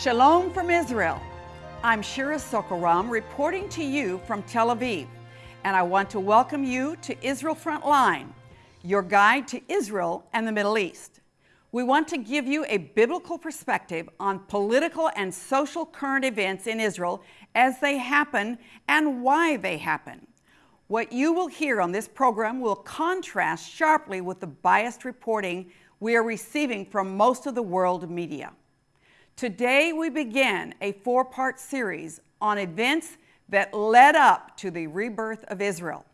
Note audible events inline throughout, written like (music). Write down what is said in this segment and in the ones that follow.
Shalom from Israel. I'm Shira Sorko-Ram reporting to you from Tel Aviv, and I want to welcome you to Israel Frontline, your guide to Israel and the Middle East. We want to give you a biblical perspective on political and social current events in Israel as they happen and why they happen. What you will hear on this program will contrast sharply with the biased reporting we are receiving from most of the world media. Today we begin a four-part series on events that led up to the rebirth of Israel.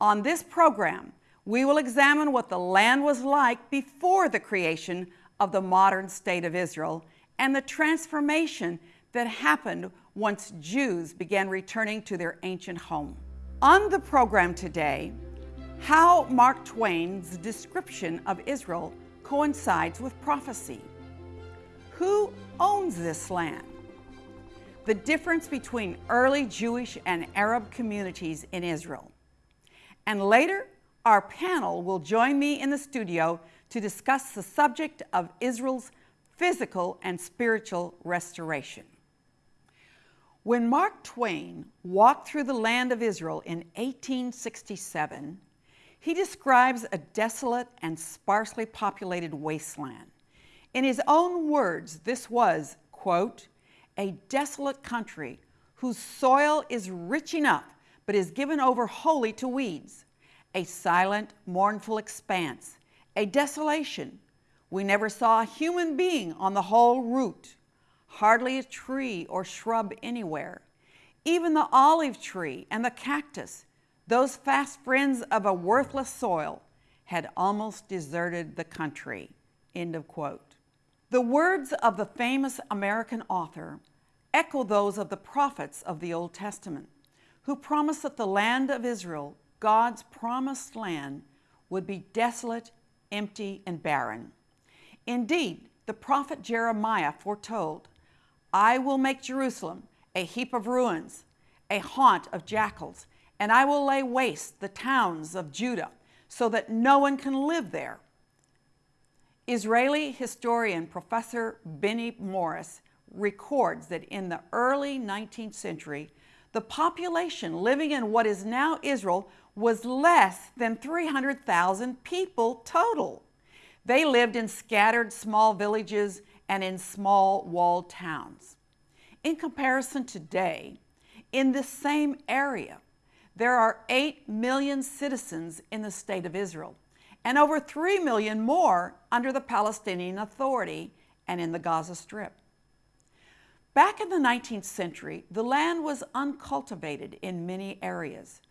On this program, we will examine what the land was like before the creation of the modern state of Israel and the transformation that happened once Jews began returning to their ancient home. On the program today, how Mark Twain's description of Israel coincides with prophecy. Who owns this land? The difference between early Jewish and Arab communities in Israel. And later, our panel will join me in the studio to discuss the subject of Israel's physical and spiritual restoration. When Mark Twain walked through the land of Israel in 1867, he describes a desolate and sparsely populated wasteland. In his own words, this was, quote, a desolate country whose soil is rich enough but is given over wholly to weeds, a silent, mournful expanse, a desolation. We never saw a human being on the whole route, hardly a tree or shrub anywhere. Even the olive tree and the cactus, those fast friends of a worthless soil, had almost deserted the country. End of quote. The words of the famous American author echo those of the prophets of the Old Testament, who promised that the land of Israel, God's promised land, would be desolate, empty, and barren. Indeed, the prophet Jeremiah foretold, I will make Jerusalem a heap of ruins, a haunt of jackals, and I will lay waste the towns of Judah so that no one can live there. Israeli historian Professor Benny Morris records that in the early 19th century, the population living in what is now Israel was less than 300,000 people total. They lived in scattered small villages and in small walled towns. In comparison today, in the same area, there are 8 million citizens in the state of Israel and over 3 million more under the Palestinian Authority and in the Gaza Strip. Back in the 19th century, the land was uncultivated in many areas.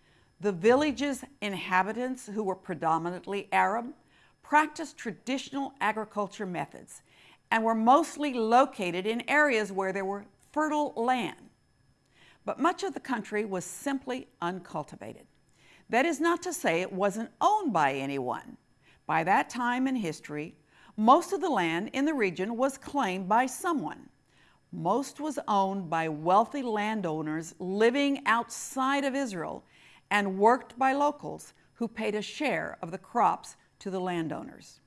The village's inhabitants, who were predominantly Arab, practiced traditional agriculture methods and were mostly located in areas where there were fertile land. But much of the country was simply uncultivated. That is not to say it wasn't owned by anyone. By that time in history, most of the land in the region was claimed by someone. Most was owned by wealthy landowners living outside of Israel and worked by locals who paid a share of the crops to the landowners.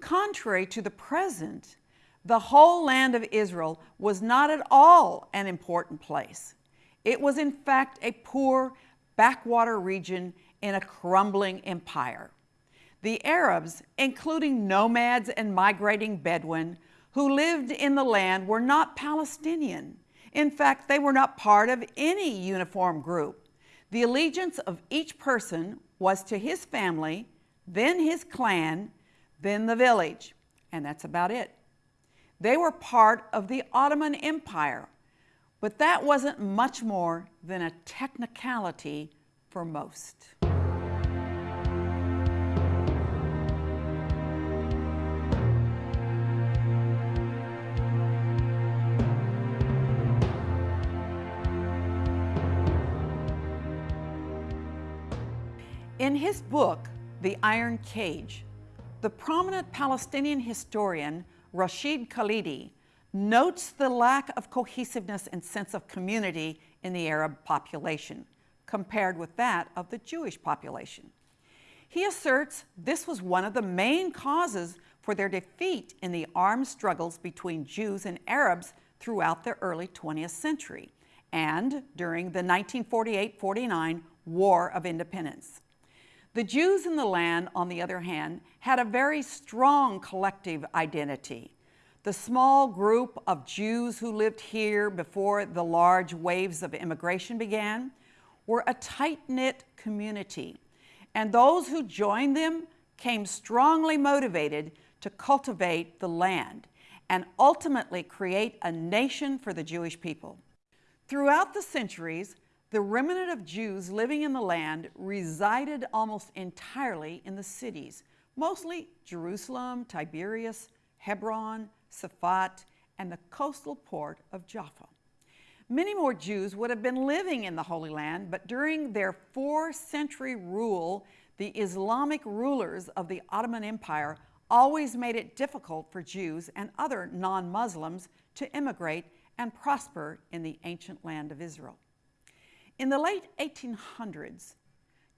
Contrary to the present, the whole land of Israel was not at all an important place. It was in fact a poor backwater region in a crumbling empire. The Arabs, including nomads and migrating Bedouin, who lived in the land were not Palestinian. In fact, they were not part of any uniform group. The allegiance of each person was to his family, then his clan, then the village, and that's about it. They were part of the Ottoman Empire, but that wasn't much more than a technicality for most. His book, The Iron Cage, the prominent Palestinian historian Rashid Khalidi notes the lack of cohesiveness and sense of community in the Arab population compared with that of the Jewish population. He asserts this was one of the main causes for their defeat in the armed struggles between Jews and Arabs throughout the early 20th century and during the 1948-49 War of Independence. The Jews in the land, on the other hand, had a very strong collective identity. The small group of Jews who lived here before the large waves of immigration began were a tight-knit community, and those who joined them came strongly motivated to cultivate the land and ultimately create a nation for the Jewish people. Throughout the centuries, the remnant of Jews living in the land resided almost entirely in the cities, mostly Jerusalem, Tiberias, Hebron, Safat, and the coastal port of Jaffa. Many more Jews would have been living in the Holy Land, but during their four century rule, the Islamic rulers of the Ottoman Empire always made it difficult for Jews and other non-Muslims to immigrate and prosper in the ancient land of Israel. In the late 1800s,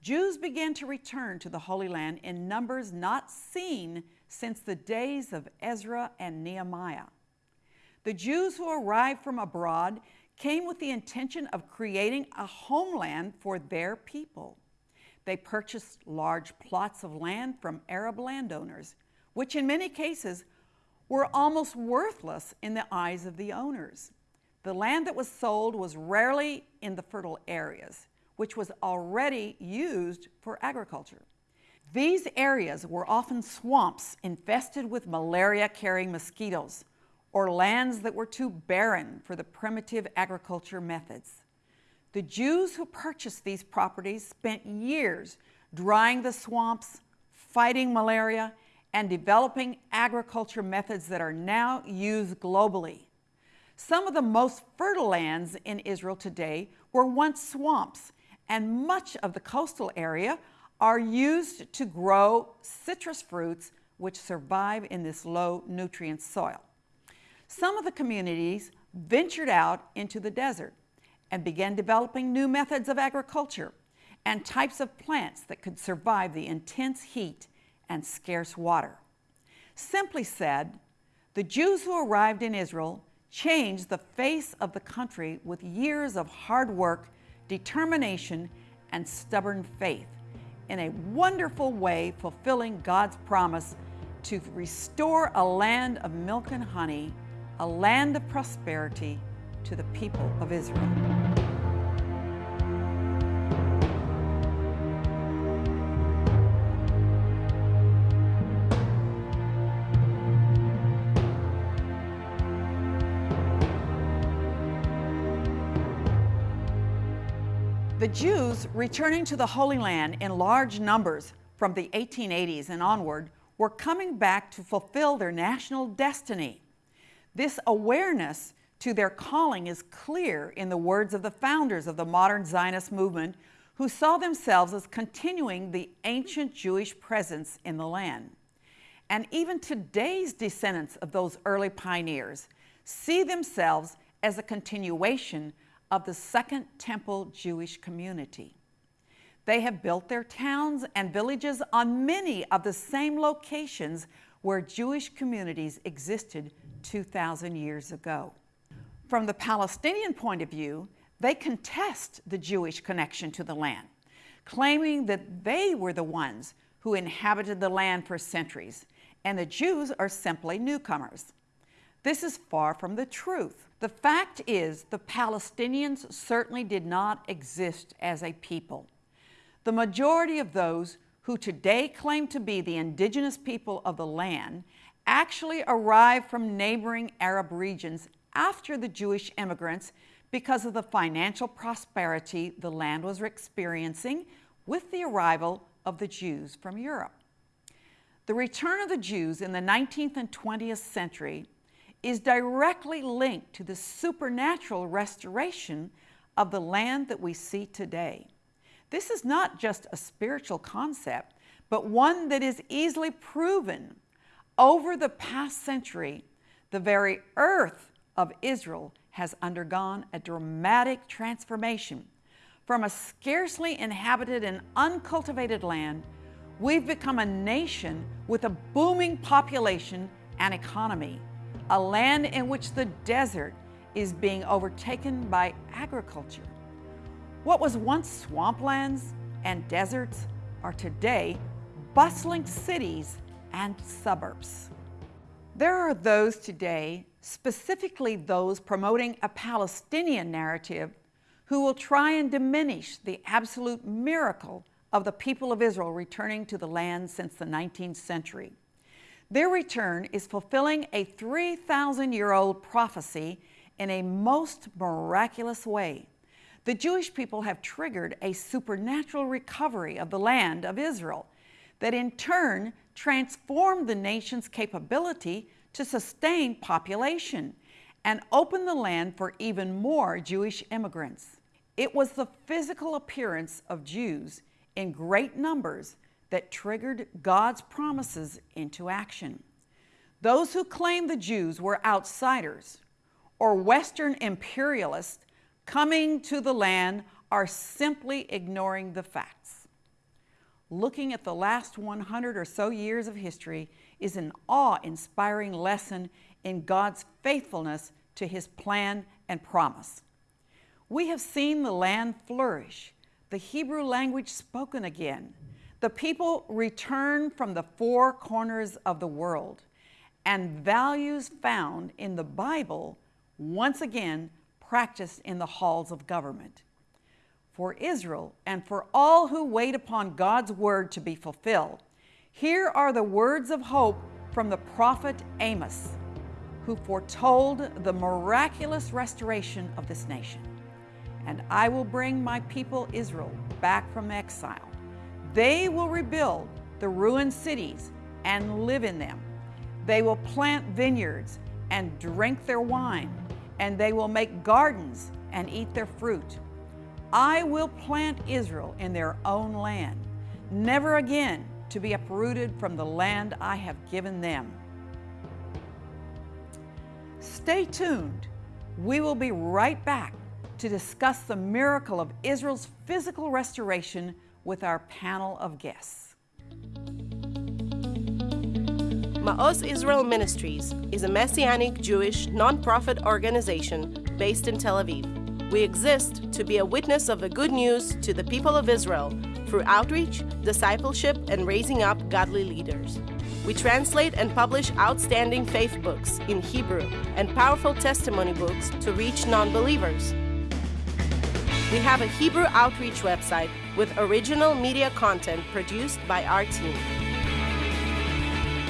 Jews began to return to the Holy Land in numbers not seen since the days of Ezra and Nehemiah. The Jews who arrived from abroad came with the intention of creating a homeland for their people. They purchased large plots of land from Arab landowners, which in many cases were almost worthless in the eyes of the owners. The land that was sold was rarely in the fertile areas, which was already used for agriculture. These areas were often swamps infested with malaria-carrying mosquitoes, or lands that were too barren for the primitive agriculture methods. The Jews who purchased these properties spent years drying the swamps, fighting malaria, and developing agriculture methods that are now used globally. Some of the most fertile lands in Israel today were once swamps, and much of the coastal area are used to grow citrus fruits which survive in this low nutrient soil. Some of the communities ventured out into the desert and began developing new methods of agriculture and types of plants that could survive the intense heat and scarce water. Simply said, the Jews who arrived in Israel changed the face of the country with years of hard work, determination, and stubborn faith in a wonderful way fulfilling God's promise to restore a land of milk and honey a land of prosperity to the people of Israel. Jews returning to the Holy Land in large numbers from the 1880s and onward were coming back to fulfill their national destiny. This awareness to their calling is clear in the words of the founders of the modern Zionist movement who saw themselves as continuing the ancient Jewish presence in the land. And even today's descendants of those early pioneers see themselves as a continuation of the Second Temple Jewish community. They have built their towns and villages on many of the same locations where Jewish communities existed 2,000 years ago. From the Palestinian point of view, they contest the Jewish connection to the land, claiming that they were the ones who inhabited the land for centuries, and the Jews are simply newcomers. This is far from the truth. The fact is the Palestinians certainly did not exist as a people. The majority of those who today claim to be the indigenous people of the land actually arrived from neighboring Arab regions after the Jewish immigrants because of the financial prosperity the land was experiencing with the arrival of the Jews from Europe. The return of the Jews in the 19th and 20th century is directly linked to the supernatural restoration of the land that we see today. This is not just a spiritual concept, but one that is easily proven over the past century, the very earth of Israel has undergone a dramatic transformation. From a scarcely inhabited and uncultivated land, we've become a nation with a booming population and economy, a land in which the desert is being overtaken by agriculture. What was once swamplands and deserts are today bustling cities and suburbs. There are those today, specifically those promoting a Palestinian narrative, who will try and diminish the absolute miracle of the people of Israel returning to the land since the 19th century. Their return is fulfilling a 3,000 year old prophecy in a most miraculous way. The Jewish people have triggered a supernatural recovery of the land of Israel that in turn transformed the nation's capability to sustain population and open the land for even more Jewish immigrants. It was the physical appearance of Jews in great numbers that triggered God's promises into action. Those who claimed the Jews were outsiders or Western imperialists coming to the land are simply ignoring the facts. Looking at the last 100 or so years of history is an awe inspiring lesson in God's faithfulness to his plan and promise. We have seen the land flourish, the Hebrew language spoken again, the people return from the four corners of the world, and values found in the Bible once again practiced in the halls of government. For Israel and for all who wait upon God's word to be fulfilled, here are the words of hope from the prophet Amos, who foretold the miraculous restoration of this nation. And I will bring my people Israel back from exile. They will rebuild the ruined cities and live in them. They will plant vineyards and drink their wine and they will make gardens and eat their fruit. I will plant Israel in their own land, never again to be uprooted from the land I have given them. Stay tuned. We will be right back to discuss the miracle of Israel's physical restoration with our panel of guests. Ma'oz Israel Ministries is a Messianic Jewish nonprofit organization based in Tel Aviv. We exist to be a witness of the good news to the people of Israel through outreach, discipleship, and raising up godly leaders. We translate and publish outstanding faith books in Hebrew and powerful testimony books to reach non believers. We have a Hebrew outreach website with original media content produced by our team.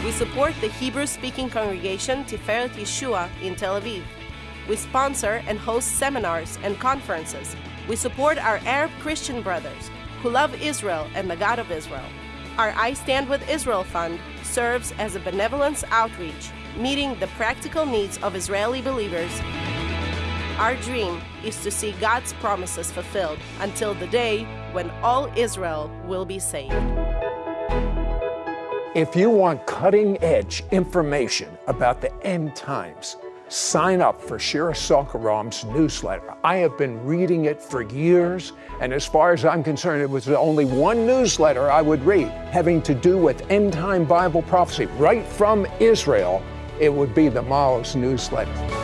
We support the Hebrew speaking congregation Tiferet Yeshua in Tel Aviv. We sponsor and host seminars and conferences. We support our Arab Christian brothers who love Israel and the God of Israel. Our I Stand with Israel Fund serves as a benevolence outreach, meeting the practical needs of Israeli believers. Our dream is to see God's promises fulfilled until the day when all Israel will be saved. If you want cutting edge information about the end times, sign up for Shira Sorko-Ram's newsletter. I have been reading it for years, and as far as I'm concerned, it was the only one newsletter I would read having to do with end time Bible prophecy right from Israel. It would be the Ma'oz newsletter.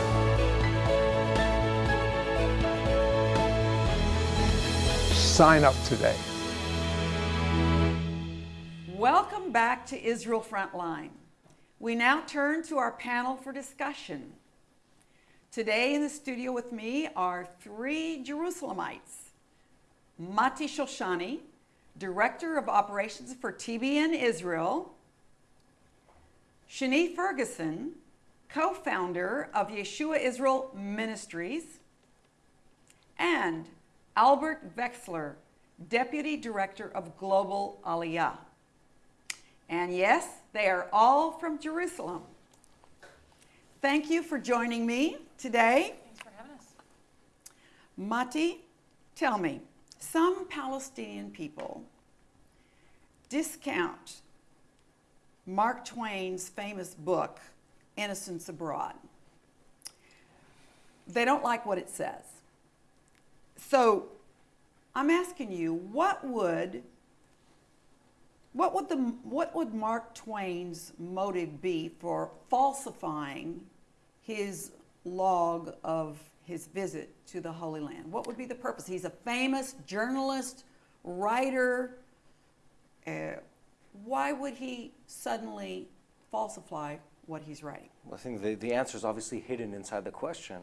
Sign up today. Welcome back to Israel Frontline. We now turn to our panel for discussion. Today in the studio with me are three Jerusalemites Mati Shoshani, Director of Operations for TBN Israel, Shani Ferguson, co founder of Yeshua Israel Ministries, and Albert Vexler, Deputy Director of Global Aliyah. And yes, they are all from Jerusalem. Thank you for joining me today. Thanks for having us. Mati, tell me, some Palestinian people discount Mark Twain's famous book, Innocents Abroad. They don't like what it says. So I'm asking you, what would what would, the, what would Mark Twain's motive be for falsifying his log of his visit to the Holy Land? What would be the purpose? He's a famous journalist, writer. Uh, why would he suddenly falsify what he's writing? Well, I think the, the answer is obviously hidden inside the question.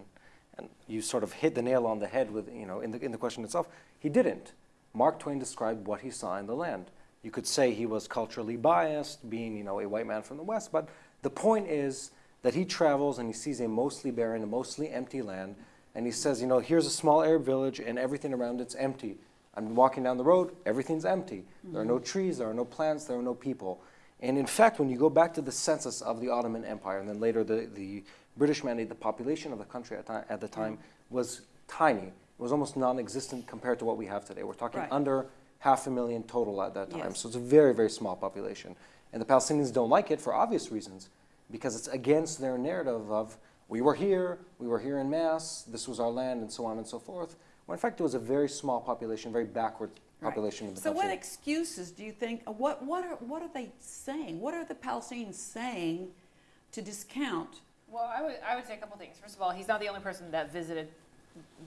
And you sort of hit the nail on the head with, you know, in the, in the question itself. He didn't. Mark Twain described what he saw in the land. You could say he was culturally biased, being, you know, a white man from the West, but the point is that he travels and he sees a mostly barren, a mostly empty land, and he says, you know, here's a small Arab village and everything around it's empty. I'm walking down the road, everything's empty. There are no mm-hmm. trees, there are no plants, there are no people. And in fact, when you go back to the census of the Ottoman Empire, and then later the, the British mandate, the population of the country at, at the time mm. was tiny. It was almost non-existent compared to what we have today. We're talking Right. under half a million total at that time. Yes. So it's a very, very small population. And the Palestinians don't like it for obvious reasons, because it's against their narrative of, we were here, we were here in mass, this was our land, and so on and so forth. When in fact, it was a very small population, very backward Right. of the So, country. what excuses do you think? uh, What what are what are they saying? What are the Palestinians saying to discount? Well, I would, I would say a couple things. First of all, he's not the only person that visited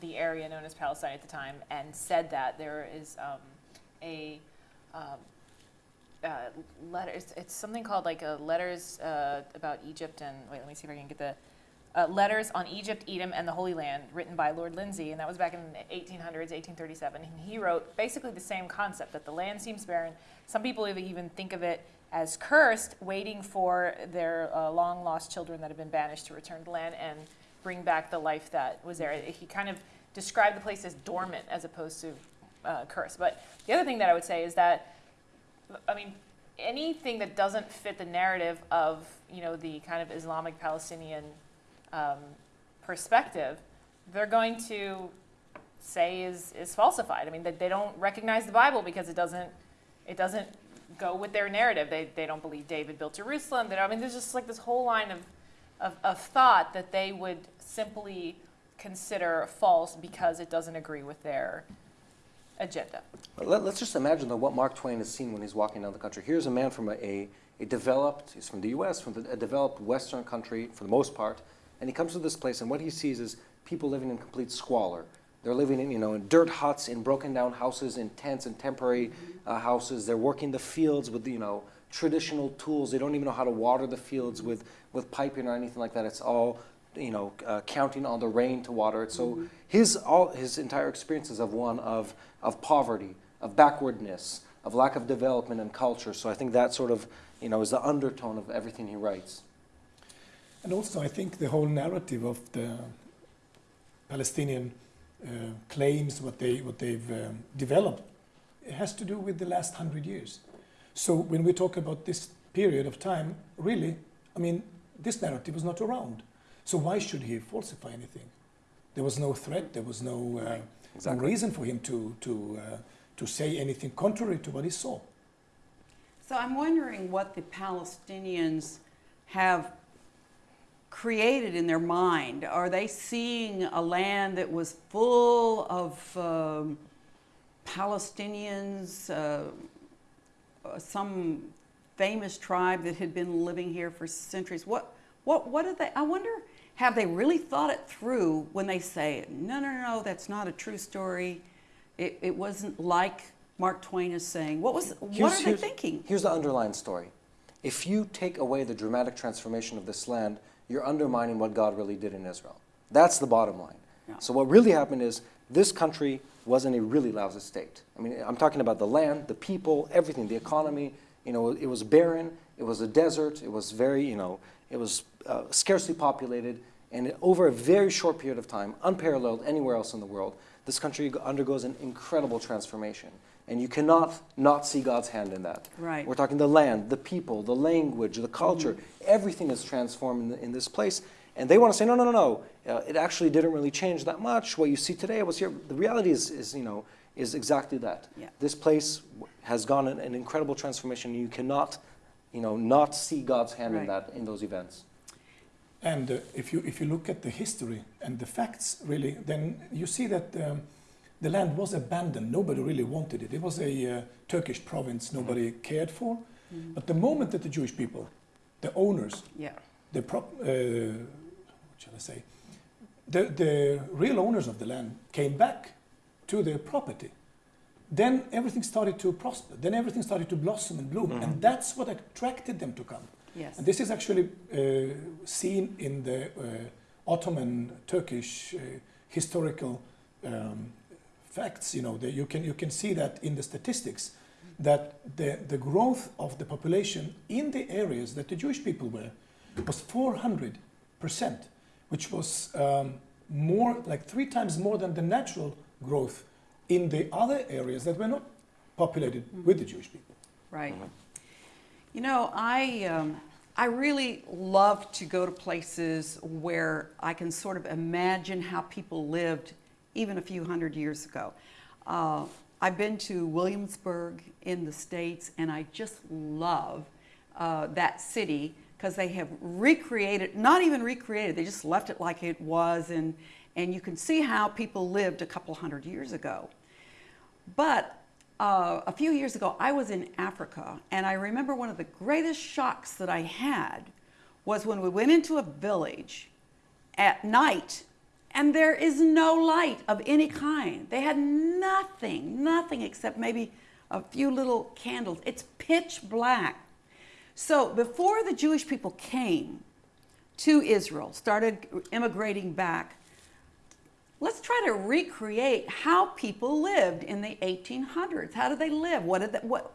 the area known as Palestine at the time and said that there is um, a um, uh, letter. It's, it's something called like a letters uh, about Egypt and wait, let me see if I can get the uh, letters on Egypt, Edom, and the Holy Land, written by Lord Lindsay, and that was back in the 1800s, 1837. And he wrote basically the same concept that the land seems barren. Some people even think of it as cursed, waiting for their uh, long lost children that have been banished to return to land and bring back the life that was there. He kind of described the place as dormant as opposed to uh, cursed. But the other thing that I would say is that I mean, anything that doesn't fit the narrative of you know the kind of Islamic Palestinian um, perspective, they're going to say is is falsified. I mean, that they don't recognize the Bible because it doesn't it doesn't go with their narrative. They they don't believe David built Jerusalem. They I mean, there's just like this whole line of, of of thought that they would simply consider false because it doesn't agree with their agenda. Let, us just imagine though what Mark Twain has seen when he's walking down the country. Here's a man from a, a, a developed, he's from the U.S., from the, a developed Western country for the most part, and he comes to this place and what he sees is people living in complete squalor. They're living in, you know, in dirt huts, in broken down houses, in tents and temporary uh, houses. They're working the fields with, you know, traditional tools. They don't even know how to water the fields with, with piping or anything like that. It's all, you know, uh, counting on the rain to water it. So his, all, his entire experience is of one of, of poverty, of backwardness, of lack of development and culture. So I think that sort of, you know, is the undertone of everything he writes. And also, I think the whole narrative of the Palestinian uh, claims, what they what they've um, developed, it has to do with the last hundred years. So when we talk about this period of time, really, I mean, this narrative was not around. So why should he falsify anything? There was no threat. There was no, uh, Exactly. no reason for him to to uh, to say anything contrary to what he saw. So I'm wondering what the Palestinians have created in their mind. Are they seeing a land that was full of um, Palestinians, uh, uh, some famous tribe that had been living here for centuries? What, what, what do they? I wonder. Have they really thought it through when they say, no, no, no, no, that's not a true story? It, it wasn't like Mark Twain is saying. What was? What are they thinking? Here's the underlying story. If you take away the dramatic transformation of this land, you're undermining what God really did in Israel. That's the bottom line. Yeah. So what really happened is this country was in a really lousy state. I mean, I'm talking about the land, the people, everything, the economy. You know, it was barren. It was a desert. It was very, you know, it was uh, scarcely populated. And over a very short period of time, unparalleled anywhere else in the world, this country undergoes an incredible transformation. And you cannot not see God's hand in that. Right. We're talking the land, the people, the language, the culture. Everything is transformed in, the, in this place. And they want to say, no, no, no, no. Uh, it actually didn't really change that much. What you see today was here. The reality is, is you know, is exactly that. Yeah. This place has gone an, an incredible transformation. You cannot, you know, not see God's hand Right. in that in those events. And uh, if, you, if you look at the history and the facts, really, then you see that um, the land was abandoned. Nobody really wanted it. It was a uh, Turkish province nobody cared for. But the moment that the Jewish people, the owners, Yeah. the prop, uh, what shall I say, the, the real owners of the land came back to their property, then everything started to prosper. Then everything started to blossom and bloom. And that's what attracted them to come. Yes. And this is actually uh, seen in the uh, Ottoman Turkish uh, historical um, facts. You know, the, you, can, you can see that in the statistics that the, the growth of the population in the areas that the Jewish people were was 400 percent, which was um, more like three times more than the natural growth in the other areas that were not populated with the Jewish people. Right. You know, I, um, I really love to go to places where I can sort of imagine how people lived even a few hundred years ago. Uh, I've been to Williamsburg in the States, and I just love uh, that city because they have recreated, not even recreated, they just left it like it was, and, and you can see how people lived a couple hundred years ago. But uh, a few years ago, I was in Africa, and I remember one of the greatest shocks that I had was when we went into a village at night, and there is no light of any kind. They had nothing, nothing except maybe a few little candles. It's pitch black. So before the Jewish people came to Israel, started immigrating back, let's try to recreate how people lived in the 1800s. How did they live? What did they, what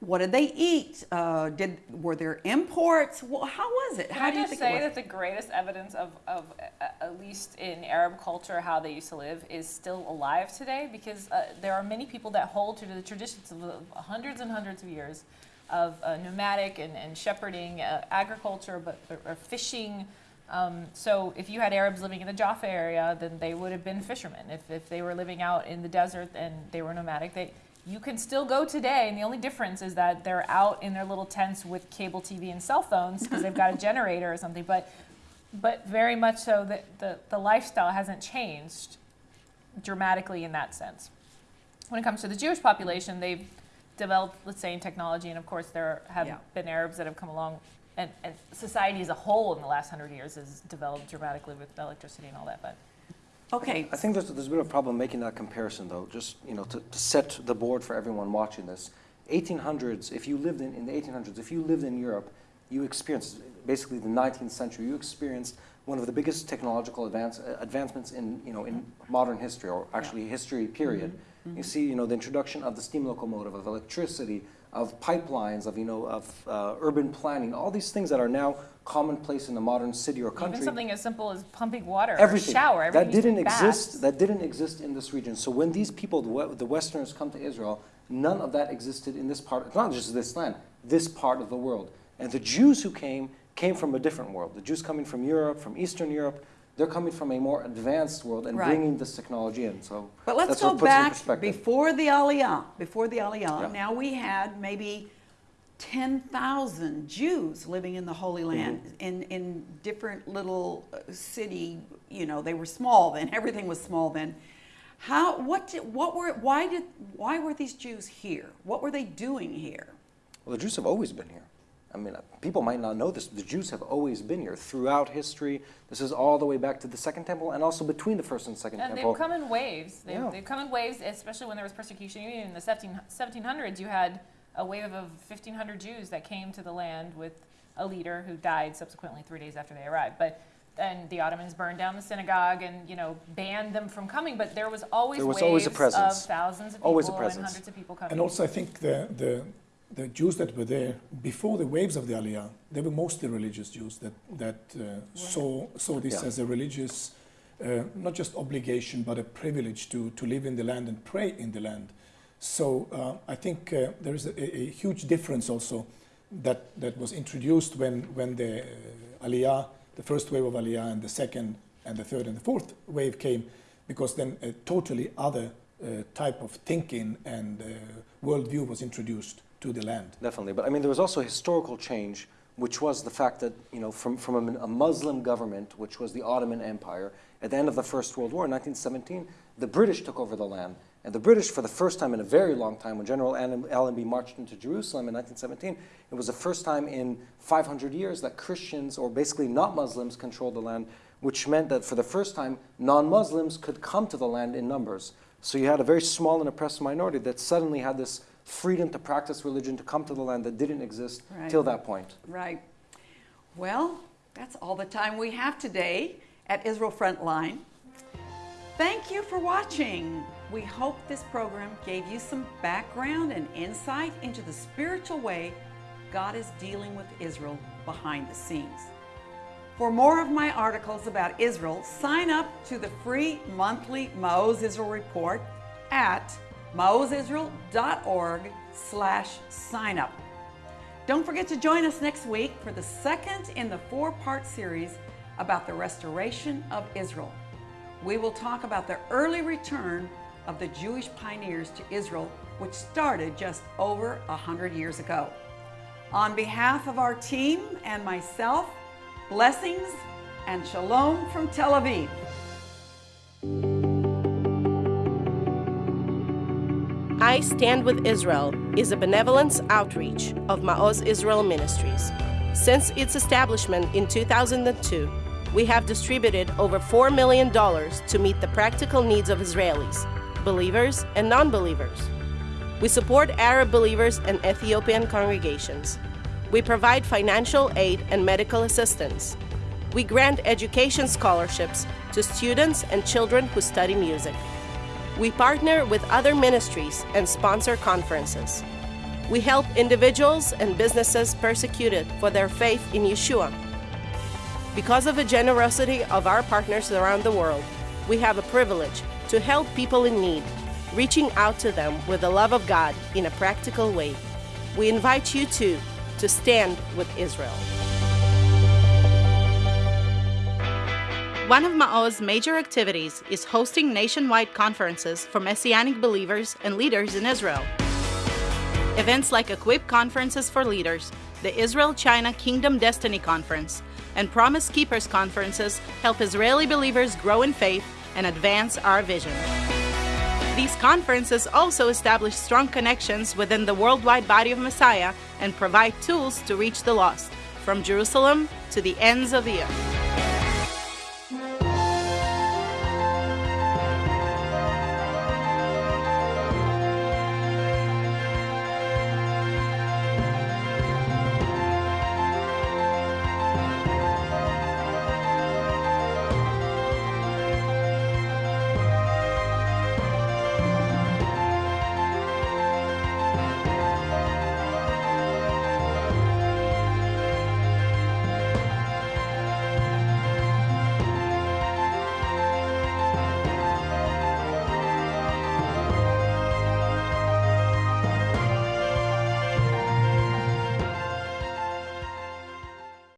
what did they eat? Uh, did were there imports? Well, how was it? Can how I do you think say that the greatest evidence of, of uh, at least in Arab culture, how they used to live is still alive today because uh, there are many people that hold to the traditions of hundreds and hundreds of years of uh, nomadic and, and shepherding, uh, agriculture, but or, or fishing. Um, so if you had Arabs living in the Jaffa area, then they would have been fishermen. If, if they were living out in the desert and they were nomadic, they, you can still go today, and the only difference is that they're out in their little tents with cable TV and cell phones because they've got a (laughs) generator or something. But, but very much so, that the, the lifestyle hasn't changed dramatically in that sense. When it comes to the Jewish population, they've developed, let's say, in technology, and of course, there have Yeah. been Arabs that have come along, and, and society as a whole in the last hundred years has developed dramatically with electricity and all that. But okay, I think there's, there's a bit of a problem making that comparison, though, just, you know, to, to set the board for everyone watching this. 1800s, if you lived in, in the 1800s, if you lived in Europe, you experienced, basically the 19th century, you experienced one of the biggest technological advance, uh, advancements in, you know, in modern history, or actually history period. You see, you know, the introduction of the steam locomotive, of electricity, of pipelines, of, you know, of uh, urban planning, all these things that are now commonplace in a modern city or country. even something as simple as pumping water everything shower, everything to didn't exist baths. that didn't exist in this region so when these people the, the westerners come to israel none of that existed in this part not just this land this part of the world and the jews who came came from a different world the jews coming from europe from eastern europe they're coming from a more advanced world and Right. bringing this technology in so but let's go back before the Aliyah. Before the Aliyah, Yeah. now we had maybe 10,000 Jews living in the Holy Land Mm-hmm. in, in different little uh, city, you know, they were small then, (laughs) everything was small then. How, what, did, what were, why did, why were these Jews here? What were they doing here? Well, the Jews have always been here. I mean, uh, people might not know this. The Jews have always been here throughout history. This is all the way back to the Second Temple and also between the First and Second And Temple. And they've come in waves. They've, Yeah. they've come in waves, especially when there was persecution. Even in the 17, 1700s, you had a wave of 1,500 Jews that came to the land with a leader who died subsequently three days after they arrived. But then the Ottomans burned down the synagogue and you know banned them from coming. But there was always There was waves always a presence. of thousands of people Always a and presence. hundreds of people coming. And also, I think the, the, the Jews that were there before the waves of the Aliyah, they were mostly religious Jews that, that uh, saw, saw this Yeah. as a religious, uh, not just obligation, but a privilege to, to live in the land and pray in the land. So uh, I think uh, there is a, a huge difference also that, that was introduced when, when the uh, Aliyah, the first wave of Aliyah, and the second, and the third, and the fourth wave came, because then a totally other uh, type of thinking and uh, worldview was introduced to the land. Definitely, but I mean, there was also a historical change, which was the fact that you know, from from a, a Muslim government, which was the Ottoman Empire, at the end of the First World War in 1917, the British took over the land, and the British, for the first time in a very long time, when General Allenby marched into Jerusalem in 1917, it was the first time in 500 years that Christians, or basically not Muslims, controlled the land. which meant that for the first time, non Muslims could come to the land in numbers. So you had a very small and oppressed minority that suddenly had this freedom to practice religion, to come to the land that didn't exist Right. till that point. Right. Well, that's all the time we have today at Israel Frontline. Thank you for watching. We hope this program gave you some background and insight into the spiritual way God is dealing with Israel behind the scenes. For more of my articles about Israel, sign up to the free monthly Maoz Israel report at maozisrael.org slash sign up. Don't forget to join us next week for the second in the four-part series about the restoration of Israel. We will talk about the early return of the Jewish pioneers to Israel, which started just over a hundred years ago. On behalf of our team and myself, blessings and shalom from Tel Aviv. I Stand with Israel is a benevolence outreach of Maoz Israel Ministries. Since its establishment in 2002, we have distributed over $4 million to meet the practical needs of Israelis, believers and non believers. We support Arab believers and Ethiopian congregations. We provide financial aid and medical assistance. We grant education scholarships to students and children who study music. We partner with other ministries and sponsor conferences. We help individuals and businesses persecuted for their faith in Yeshua. Because of the generosity of our partners around the world, we have a privilege to help people in need, reaching out to them with the love of God in a practical way. We invite you too to stand with Israel. One of Ma'oz's major activities is hosting nationwide conferences for Messianic believers and leaders in Israel. Events like Equip Conferences for Leaders, the Israel China Kingdom Destiny Conference, and Promise Keepers conferences help Israeli believers grow in faith and advance our vision. These conferences also establish strong connections within the worldwide body of Messiah and provide tools to reach the lost, from Jerusalem to the ends of the earth.